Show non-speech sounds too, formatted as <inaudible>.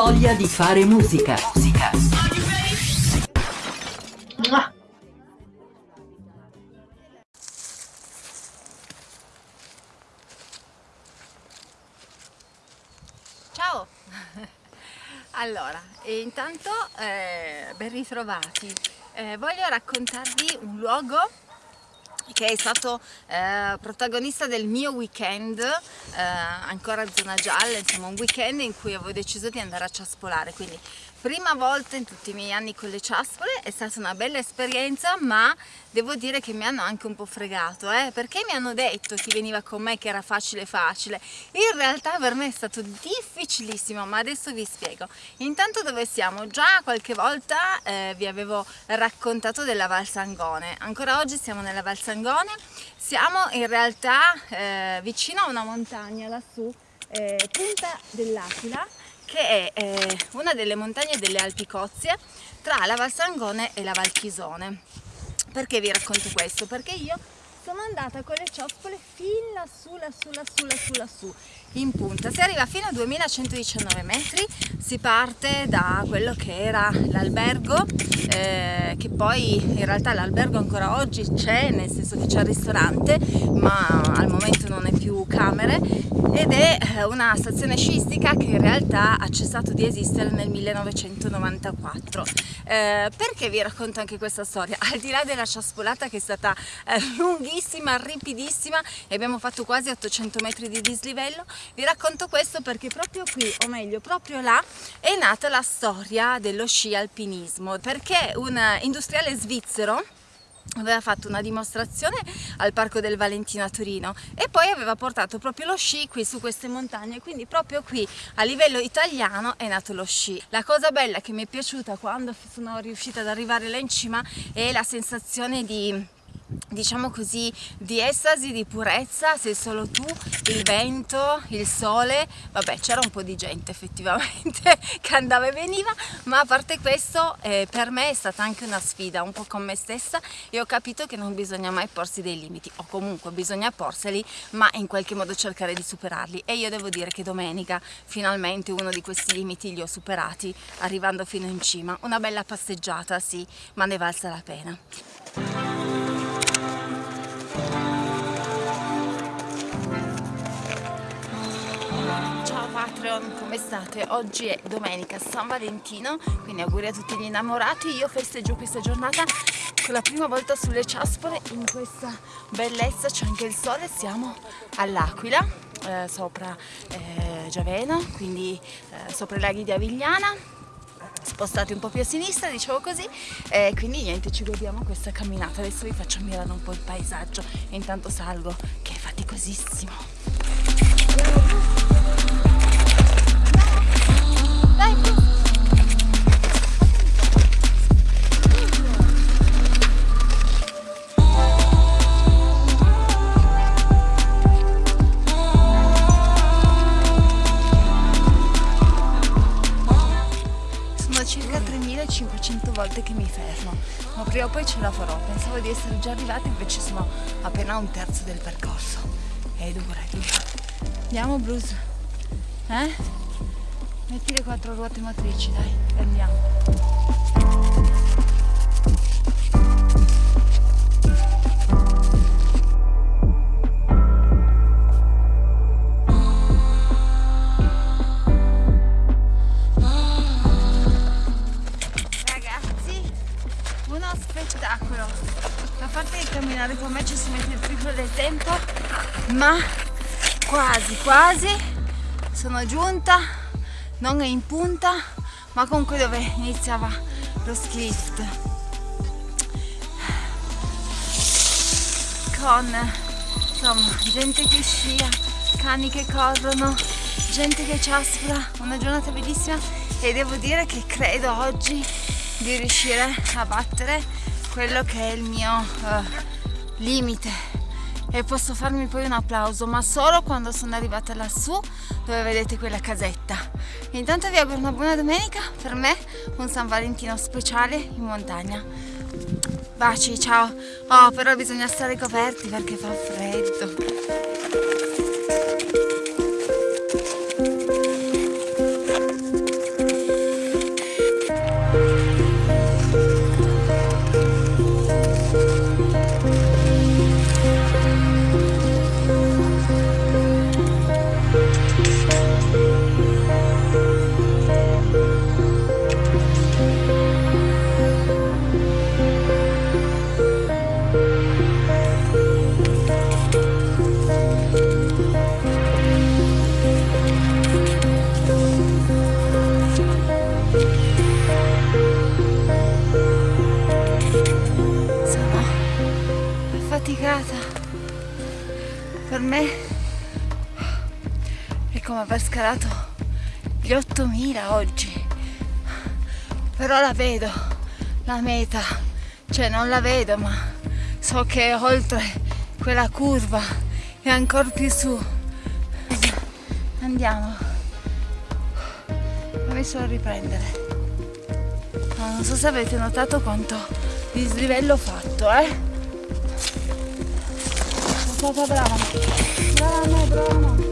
voglia di fare musica. Musica. Ciao! <laughs> Allora, intanto eh, ben ritrovati. Eh, voglio raccontarvi un luogo che è stato eh, protagonista del mio weekend, eh, ancora zona gialla, insomma un weekend in cui avevo deciso di andare a ciaspolare, quindi prima volta in tutti i miei anni con le ciaspole, è stata una bella esperienza ma devo dire che mi hanno anche un po' fregato eh? perché mi hanno detto chi veniva con me che era facile facile in realtà per me è stato difficilissimo ma adesso vi spiego intanto dove siamo? già qualche volta eh, vi avevo raccontato della Valsangone ancora oggi siamo nella Valsangone siamo in realtà eh, vicino a una montagna lassù eh, Punta dell'Aquila che è eh, una delle montagne delle Alpi Cozie tra la Val Sangone e la Val Chisone. Perché vi racconto questo? Perché io sono andata con le ciospole fin lassù, lassù, lassù, lassù, lassù, in punta. Si arriva fino a 2119 metri, si parte da quello che era l'albergo, eh, che poi in realtà l'albergo ancora oggi c'è, nel senso che c'è il ristorante, ma al momento non è più camere, ed è eh, una stazione sciistica che in realtà ha cessato di esistere nel 1994. Eh, perché vi racconto anche questa storia? <laughs> Al di là della ciaspolata che è stata eh, lunghissima, lunghissima, ripidissima e abbiamo fatto quasi 800 metri di dislivello. Vi racconto questo perché proprio qui, o meglio proprio là, è nata la storia dello sci alpinismo perché un industriale svizzero aveva fatto una dimostrazione al Parco del Valentino a Torino e poi aveva portato proprio lo sci qui su queste montagne quindi proprio qui a livello italiano è nato lo sci la cosa bella che mi è piaciuta quando sono riuscita ad arrivare là in cima è la sensazione di diciamo così di estasi, di purezza, sei solo tu, il vento, il sole, vabbè c'era un po' di gente effettivamente <laughs> che andava e veniva, ma a parte questo eh, per me è stata anche una sfida un po' con me stessa e ho capito che non bisogna mai porsi dei limiti o comunque bisogna porseli ma in qualche modo cercare di superarli e io devo dire che domenica finalmente uno di questi limiti li ho superati arrivando fino in cima, una bella passeggiata sì, ma ne valsa la pena. Patreon, come state? Oggi è domenica San Valentino, quindi auguri a tutti gli innamorati. Io festeggio questa giornata con la prima volta sulle ciaspole in questa bellezza, c'è anche il sole, siamo all'Aquila, eh, sopra eh, Giaveno, quindi eh, sopra i laghi di Avigliana, spostati un po' più a sinistra, dicevo così, e quindi niente, ci godiamo questa camminata. Adesso vi faccio ammirare un po' il paesaggio intanto salgo, che è faticosissimo. Volte che mi fermo ma prima o poi ce la farò. Pensavo di essere già arrivata invece sono appena un terzo del percorso. È dura, è dura andiamo Bruce. Eh? metti le quattro ruote motrici dai andiamo ma quasi quasi sono giunta non è in punta ma comunque dove iniziava lo ski con insomma gente che scia cani che corrono gente che ciaspora una giornata bellissima e devo dire che credo oggi di riuscire a battere quello che è il mio uh, limite e posso farmi poi un applauso ma solo quando sono arrivata lassù dove vedete quella casetta. Intanto vi auguro una buona domenica per me un San Valentino speciale in montagna. Baci ciao. Oh però bisogna stare coperti perché fa freddo come aver scalato gli 8000 oggi. Però la vedo la meta. Cioè non la vedo ma so che oltre quella curva e ancora più su. Andiamo. Fammi solo riprendere? No, non so se avete notato quanto dislivello ho fatto eh. Brava brava brava brava